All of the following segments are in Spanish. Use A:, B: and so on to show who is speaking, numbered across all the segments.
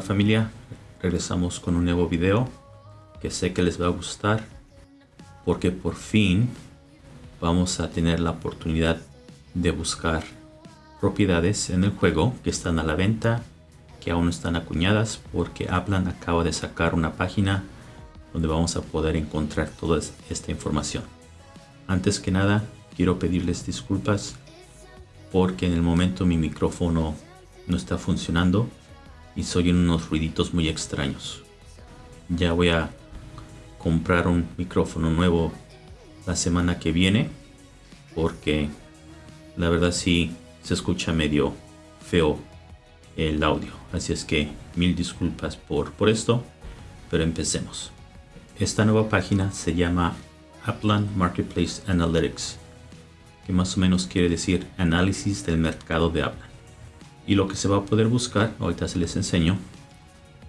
A: familia, regresamos con un nuevo video que sé que les va a gustar porque por fin vamos a tener la oportunidad de buscar propiedades en el juego que están a la venta que aún están acuñadas porque Aplan acaba de sacar una página donde vamos a poder encontrar toda esta información. Antes que nada quiero pedirles disculpas porque en el momento mi micrófono no está funcionando y soy en unos ruiditos muy extraños. Ya voy a comprar un micrófono nuevo la semana que viene porque la verdad sí se escucha medio feo el audio. Así es que mil disculpas por, por esto, pero empecemos. Esta nueva página se llama Upland Marketplace Analytics, que más o menos quiere decir análisis del mercado de Upland. Y lo que se va a poder buscar, ahorita se les enseño,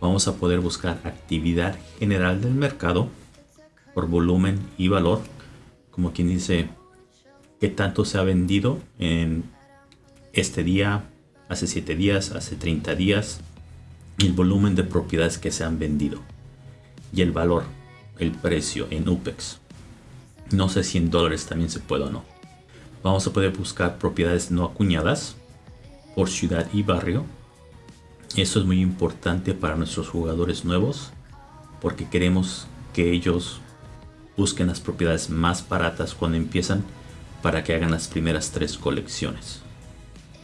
A: vamos a poder buscar actividad general del mercado por volumen y valor, como quien dice qué tanto se ha vendido en este día, hace 7 días, hace 30 días, el volumen de propiedades que se han vendido y el valor, el precio en UPEX. No sé si en dólares también se puede o no. Vamos a poder buscar propiedades no acuñadas por ciudad y barrio. Eso es muy importante para nuestros jugadores nuevos porque queremos que ellos busquen las propiedades más baratas cuando empiezan para que hagan las primeras tres colecciones.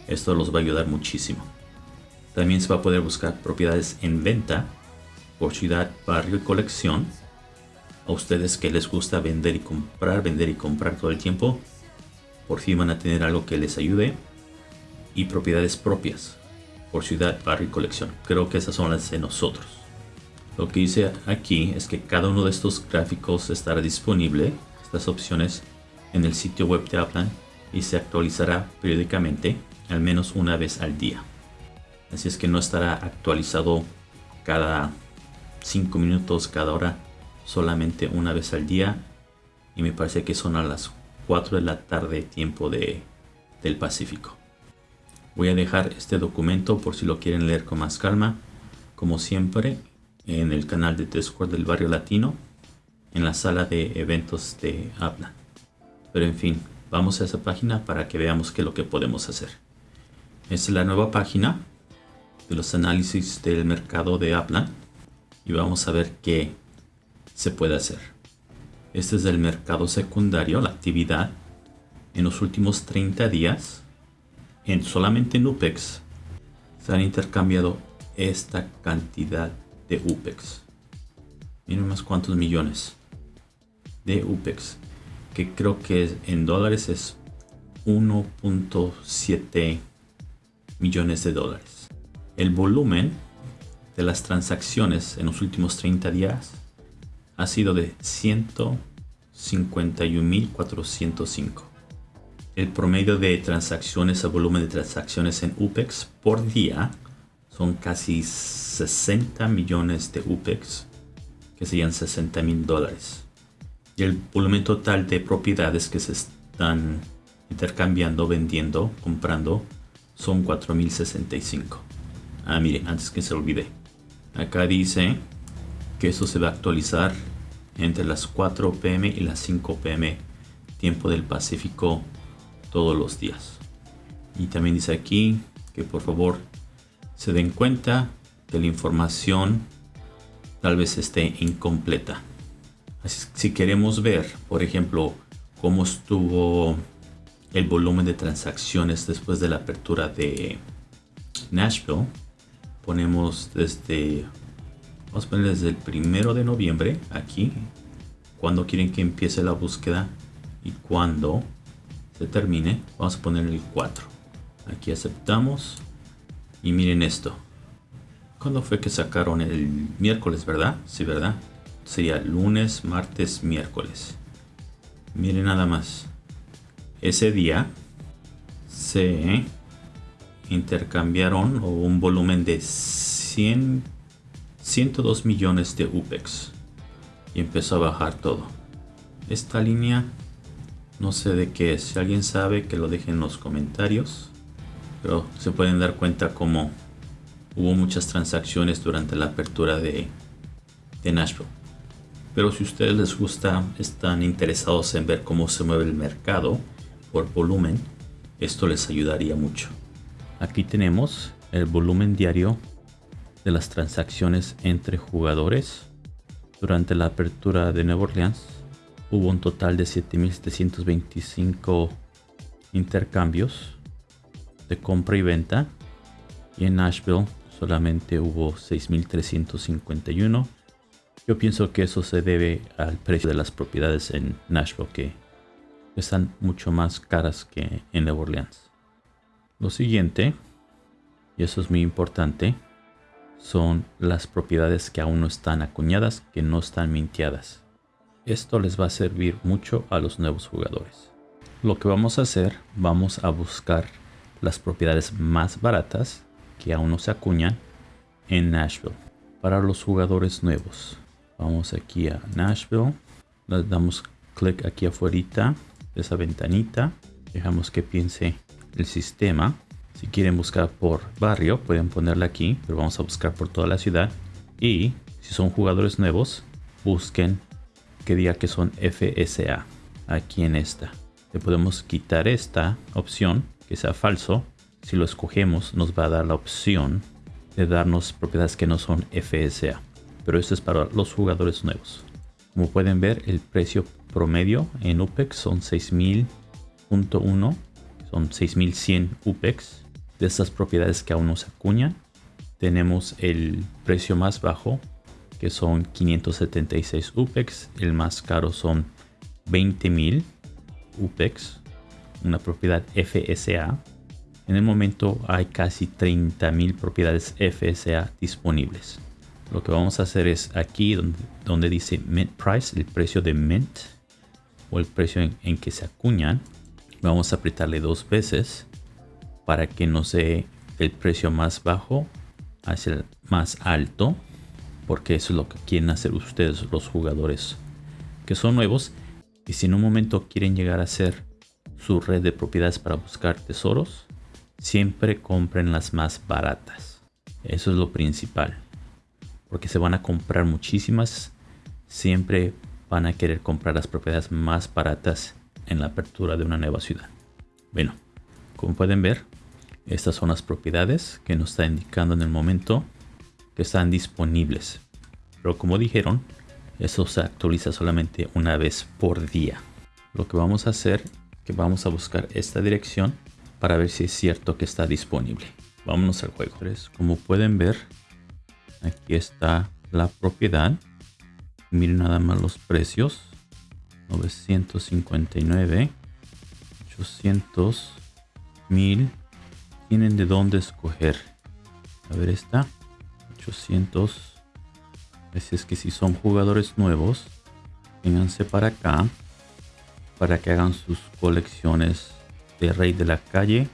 A: Esto los va a ayudar muchísimo. También se va a poder buscar propiedades en venta por ciudad, barrio y colección. A ustedes que les gusta vender y comprar, vender y comprar todo el tiempo, por fin van a tener algo que les ayude. Y propiedades propias por ciudad, barrio y colección. Creo que esas son las de nosotros. Lo que hice aquí es que cada uno de estos gráficos estará disponible, estas opciones, en el sitio web de Aplan y se actualizará periódicamente al menos una vez al día. Así es que no estará actualizado cada 5 minutos, cada hora, solamente una vez al día. Y me parece que son a las 4 de la tarde tiempo de, del Pacífico. Voy a dejar este documento por si lo quieren leer con más calma. Como siempre, en el canal de Discord del Barrio Latino, en la sala de eventos de Habla. Pero en fin, vamos a esa página para que veamos qué es lo que podemos hacer. Esta es la nueva página de los análisis del mercado de Aplan y vamos a ver qué se puede hacer. Este es el mercado secundario, la actividad en los últimos 30 días en solamente en UPEX se han intercambiado esta cantidad de UPEX. Miren más cuántos millones de UPEX que creo que en dólares es 1.7 millones de dólares. El volumen de las transacciones en los últimos 30 días ha sido de 151.405. El promedio de transacciones a volumen de transacciones en UPEX por día son casi 60 millones de UPEX, que serían 60 mil dólares. Y el volumen total de propiedades que se están intercambiando, vendiendo, comprando, son 4065. Ah, miren, antes que se olvide. Acá dice que eso se va a actualizar entre las 4 pm y las 5 pm tiempo del Pacífico todos los días. Y también dice aquí que por favor se den cuenta que la información tal vez esté incompleta. Así, si queremos ver, por ejemplo, cómo estuvo el volumen de transacciones después de la apertura de Nashville. Ponemos desde, vamos a poner desde el primero de noviembre aquí, cuando quieren que empiece la búsqueda y cuando se termine, vamos a poner el 4. Aquí aceptamos y miren esto. ¿Cuándo fue que sacaron el miércoles, verdad? Sí, ¿verdad? Sería lunes, martes, miércoles. Miren nada más ese día se intercambiaron un volumen de 100, 102 millones de UPEX y empezó a bajar todo. Esta línea no sé de qué es. Si alguien sabe que lo deje en los comentarios. Pero se pueden dar cuenta como hubo muchas transacciones durante la apertura de, Nashville. Pero si ustedes les gusta, están interesados en ver cómo se mueve el mercado por volumen, esto les ayudaría mucho. Aquí tenemos el volumen diario de las transacciones entre jugadores. Durante la apertura de Nueva Orleans hubo un total de 7.725 intercambios de compra y venta. Y en Nashville solamente hubo 6.351. Yo pienso que eso se debe al precio de las propiedades en Nashville que están mucho más caras que en Nueva Orleans. Lo siguiente, y eso es muy importante, son las propiedades que aún no están acuñadas, que no están minteadas. Esto les va a servir mucho a los nuevos jugadores. Lo que vamos a hacer, vamos a buscar las propiedades más baratas que aún no se acuñan en Nashville. Para los jugadores nuevos, vamos aquí a Nashville, le damos clic aquí afuera de esa ventanita, dejamos que piense el sistema si quieren buscar por barrio, pueden ponerla aquí, pero vamos a buscar por toda la ciudad. Y si son jugadores nuevos, busquen que diga que son FSA aquí en esta. Le podemos quitar esta opción, que sea falso. Si lo escogemos, nos va a dar la opción de darnos propiedades que no son FSA. Pero esto es para los jugadores nuevos. Como pueden ver, el precio promedio en UPEX son 6000.1, son 6100 UPEX de estas propiedades que aún no se acuñan. Tenemos el precio más bajo, que son 576 UPEX. El más caro son 20.000 UPEX, una propiedad FSA. En el momento hay casi 30.000 propiedades FSA disponibles. Lo que vamos a hacer es aquí donde, donde dice Mint Price, el precio de Mint o el precio en, en que se acuñan. Vamos a apretarle dos veces para que no sea el precio más bajo hacia el más alto porque eso es lo que quieren hacer ustedes los jugadores que son nuevos. Y si en un momento quieren llegar a ser su red de propiedades para buscar tesoros siempre compren las más baratas. Eso es lo principal porque se van a comprar muchísimas. Siempre van a querer comprar las propiedades más baratas en la apertura de una nueva ciudad. Bueno como pueden ver estas son las propiedades que nos está indicando en el momento están disponibles. Pero como dijeron, eso se actualiza solamente una vez por día. Lo que vamos a hacer que vamos a buscar esta dirección para ver si es cierto que está disponible. Vámonos al juego. Como pueden ver, aquí está la propiedad. Miren nada más los precios. 959, 800, 1000, tienen de dónde escoger. A ver, está 800. Así es que si son jugadores nuevos, vénganse para acá para que hagan sus colecciones de Rey de la Calle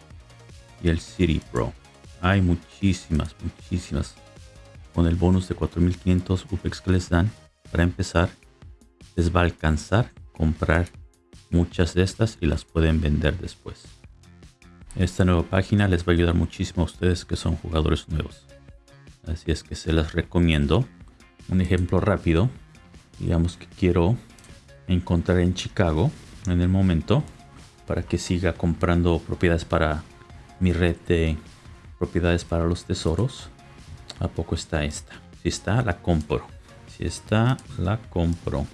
A: y el City Pro. Hay muchísimas, muchísimas. Con el bonus de 4500 UPEX que les dan para empezar, les va a alcanzar comprar muchas de estas y las pueden vender después. Esta nueva página les va a ayudar muchísimo a ustedes que son jugadores nuevos. Así es que se las recomiendo. Un ejemplo rápido. Digamos que quiero encontrar en Chicago en el momento para que siga comprando propiedades para mi red de propiedades para los tesoros. ¿A poco está esta? Si está, la compro. Si está, la compro.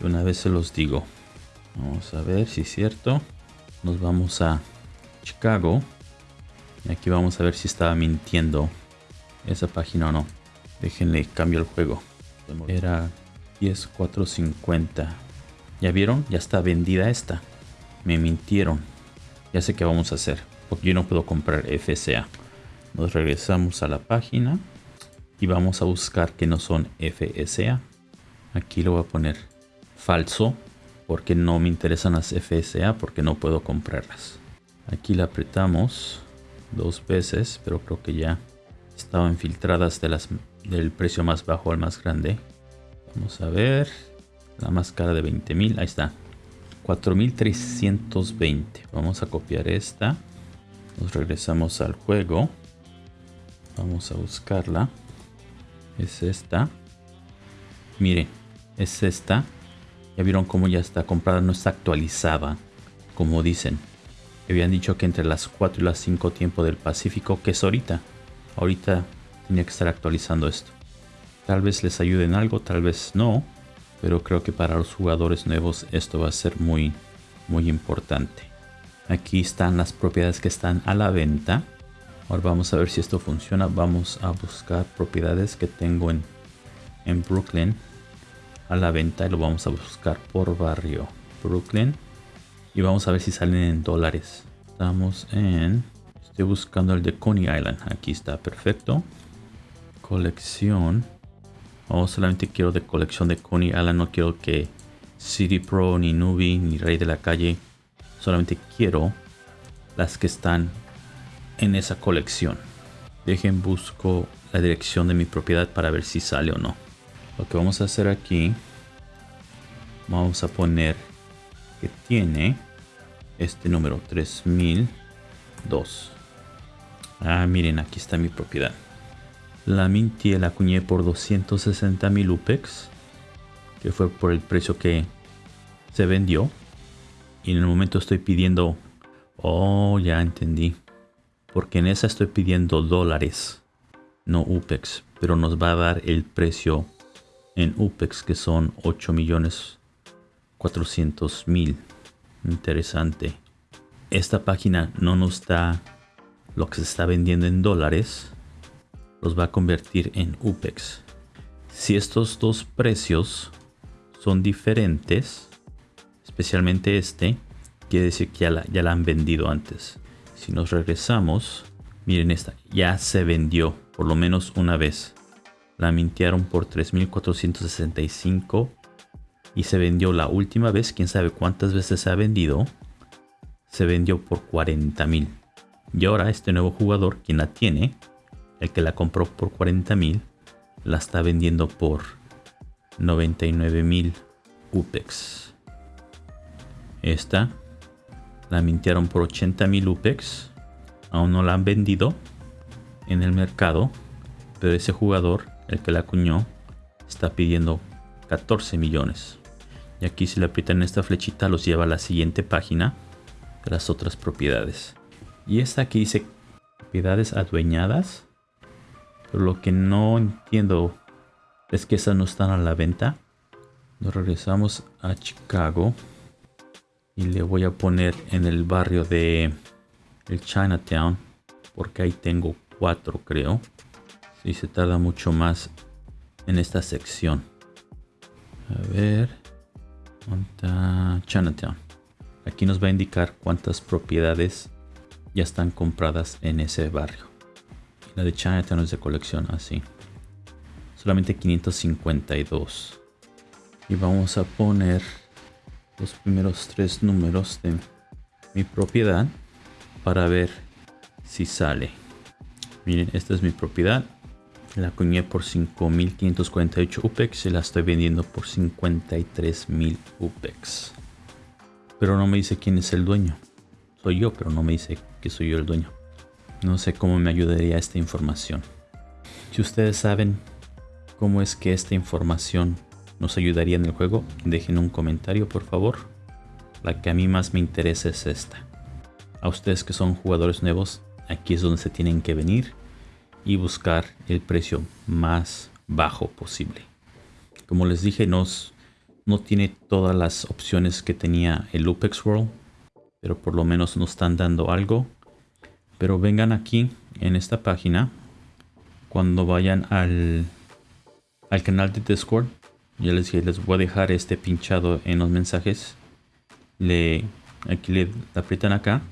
A: Y una vez se los digo. Vamos a ver si es cierto. Nos vamos a Chicago. Y aquí vamos a ver si estaba mintiendo esa página o no. Déjenle cambio el juego. Era 10450. ¿Ya vieron? Ya está vendida esta. Me mintieron. Ya sé qué vamos a hacer. Porque yo no puedo comprar FSA. Nos regresamos a la página. Y vamos a buscar que no son FSA. Aquí lo voy a poner falso. Porque no me interesan las FSA. Porque no puedo comprarlas. Aquí la apretamos dos veces, pero creo que ya estaban filtradas de las, del precio más bajo al más grande. Vamos a ver. La más cara de 20.000. Ahí está. 4.320. Vamos a copiar esta. Nos regresamos al juego. Vamos a buscarla. Es esta. Miren, es esta. Ya vieron cómo ya está comprada, no está actualizada. Como dicen. Habían dicho que entre las 4 y las 5 tiempo del Pacífico, que es ahorita. Ahorita tenía que estar actualizando esto. Tal vez les ayude en algo, tal vez no. Pero creo que para los jugadores nuevos esto va a ser muy, muy importante. Aquí están las propiedades que están a la venta. Ahora vamos a ver si esto funciona. Vamos a buscar propiedades que tengo en, en Brooklyn a la venta y lo vamos a buscar por barrio. Brooklyn. Y vamos a ver si salen en dólares. Estamos en... Estoy buscando el de Coney Island. Aquí está, perfecto. Colección. Oh, solamente quiero de colección de Coney Island. No quiero que City Pro, ni Nubi, ni Rey de la Calle. Solamente quiero las que están en esa colección. Dejen busco la dirección de mi propiedad para ver si sale o no. Lo que vamos a hacer aquí. Vamos a poner que tiene este número 3002. Ah, miren, aquí está mi propiedad. La mintié, la acuñé por 260 mil UPEX, que fue por el precio que se vendió. Y en el momento estoy pidiendo, oh, ya entendí, porque en esa estoy pidiendo dólares, no UPEX, pero nos va a dar el precio en UPEX que son 8 millones 400 mil interesante. Esta página no nos da lo que se está vendiendo en dólares. Los va a convertir en UPEX. Si estos dos precios son diferentes, especialmente este, quiere decir que ya la, han vendido antes. Si nos regresamos, miren esta, ya se vendió por lo menos una vez. La mintearon por 3465 y se vendió la última vez, quién sabe cuántas veces se ha vendido, se vendió por 40 mil. Y ahora este nuevo jugador, quien la tiene, el que la compró por 40 mil, la está vendiendo por 99 mil UPEX. Esta la mintiaron por 80 mil UPEX. Aún no la han vendido en el mercado. Pero ese jugador, el que la acuñó, está pidiendo 14 millones. Y aquí si le aprietan esta flechita los lleva a la siguiente página de las otras propiedades. Y esta aquí dice propiedades adueñadas. Pero lo que no entiendo es que esas no están a la venta. Nos regresamos a Chicago. Y le voy a poner en el barrio de el Chinatown. Porque ahí tengo cuatro creo. Si se tarda mucho más en esta sección. A ver. Chinatown. Aquí nos va a indicar cuántas propiedades ya están compradas en ese barrio. La de Chinatown es de colección así. Solamente 552. Y vamos a poner los primeros tres números de mi propiedad para ver si sale. Miren, esta es mi propiedad. La acuñé por 5.548 UPEX y la estoy vendiendo por 53.000 UPEX. Pero no me dice quién es el dueño. Soy yo, pero no me dice que soy yo el dueño. No sé cómo me ayudaría esta información. Si ustedes saben cómo es que esta información nos ayudaría en el juego, dejen un comentario por favor. La que a mí más me interesa es esta. A ustedes que son jugadores nuevos, aquí es donde se tienen que venir y buscar el precio más bajo posible. Como les dije, no tiene todas las opciones que tenía el Lupex World, pero por lo menos nos están dando algo. Pero vengan aquí en esta página cuando vayan al, al canal de Discord. Ya les dije, les voy a dejar este pinchado en los mensajes. Le, aquí le aprietan acá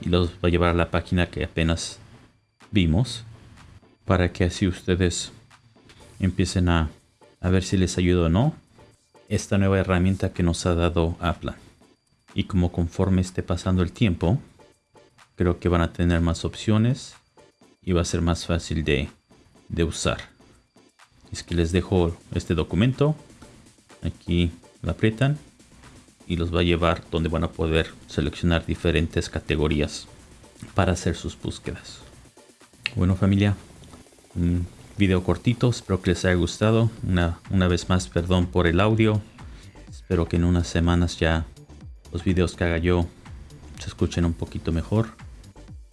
A: y los va a llevar a la página que apenas vimos para que así ustedes empiecen a, ver si les ayuda o no esta nueva herramienta que nos ha dado Apple. Y como conforme esté pasando el tiempo, creo que van a tener más opciones y va a ser más fácil de, usar. Es que les dejo este documento. Aquí lo aprietan y los va a llevar donde van a poder seleccionar diferentes categorías para hacer sus búsquedas. Bueno familia, Un video cortito, espero que les haya gustado. Una, una vez más, perdón por el audio. Espero que en unas semanas ya los videos que haga yo se escuchen un poquito mejor.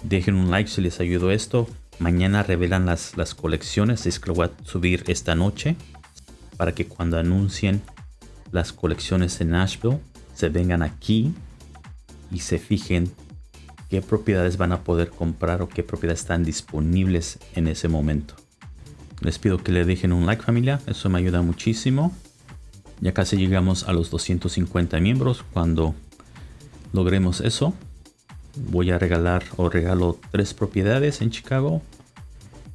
A: Dejen un like si les ayudó esto. Mañana revelan las, las colecciones. Es que lo voy a subir esta noche. Para que cuando anuncien las colecciones en Nashville se vengan aquí y se fijen qué propiedades van a poder comprar o qué propiedades están disponibles en ese momento. Les pido que le dejen un like familia, eso me ayuda muchísimo. Ya casi llegamos a los 250 miembros. Cuando logremos eso, voy a regalar o regalo tres propiedades en Chicago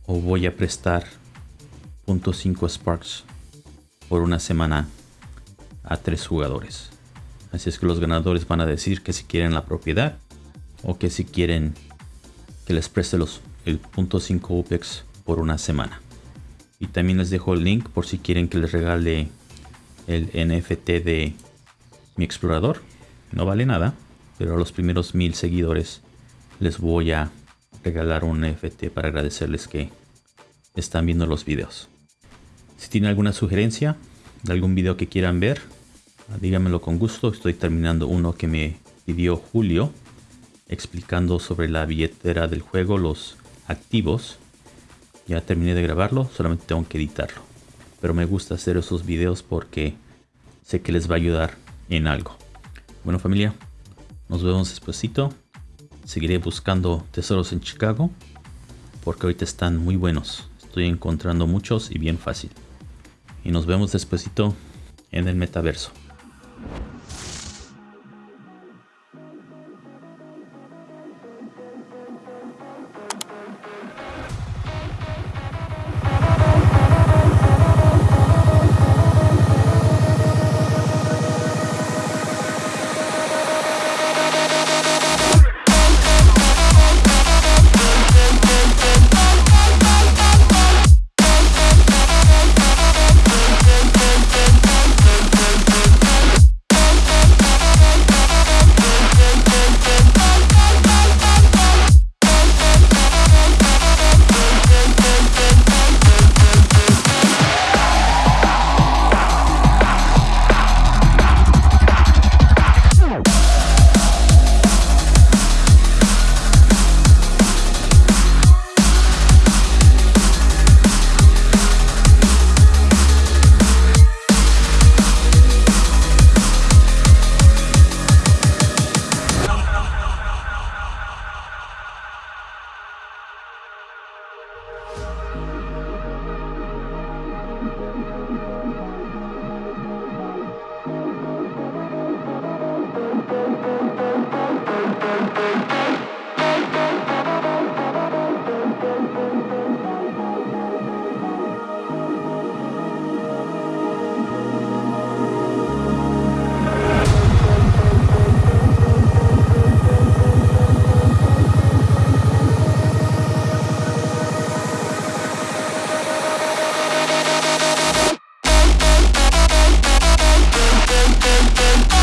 A: o voy a prestar .5 Sparks por una semana a tres jugadores. Así es que los ganadores van a decir que si quieren la propiedad o que si quieren que les preste los, el .5 UPEX por una semana. Y también les dejo el link por si quieren que les regale el NFT de mi explorador. No vale nada, pero a los primeros mil seguidores les voy a regalar un NFT para agradecerles que están viendo los videos. Si tienen alguna sugerencia de algún video que quieran ver, díganmelo con gusto. Estoy terminando uno que me pidió Julio explicando sobre la billetera del juego, los activos. Ya terminé de grabarlo, solamente tengo que editarlo. Pero me gusta hacer esos videos porque sé que les va a ayudar en algo. Bueno familia, nos vemos despuesito. Seguiré buscando tesoros en Chicago porque ahorita están muy buenos. Estoy encontrando muchos y bien fácil. Y nos vemos despuesito en el metaverso.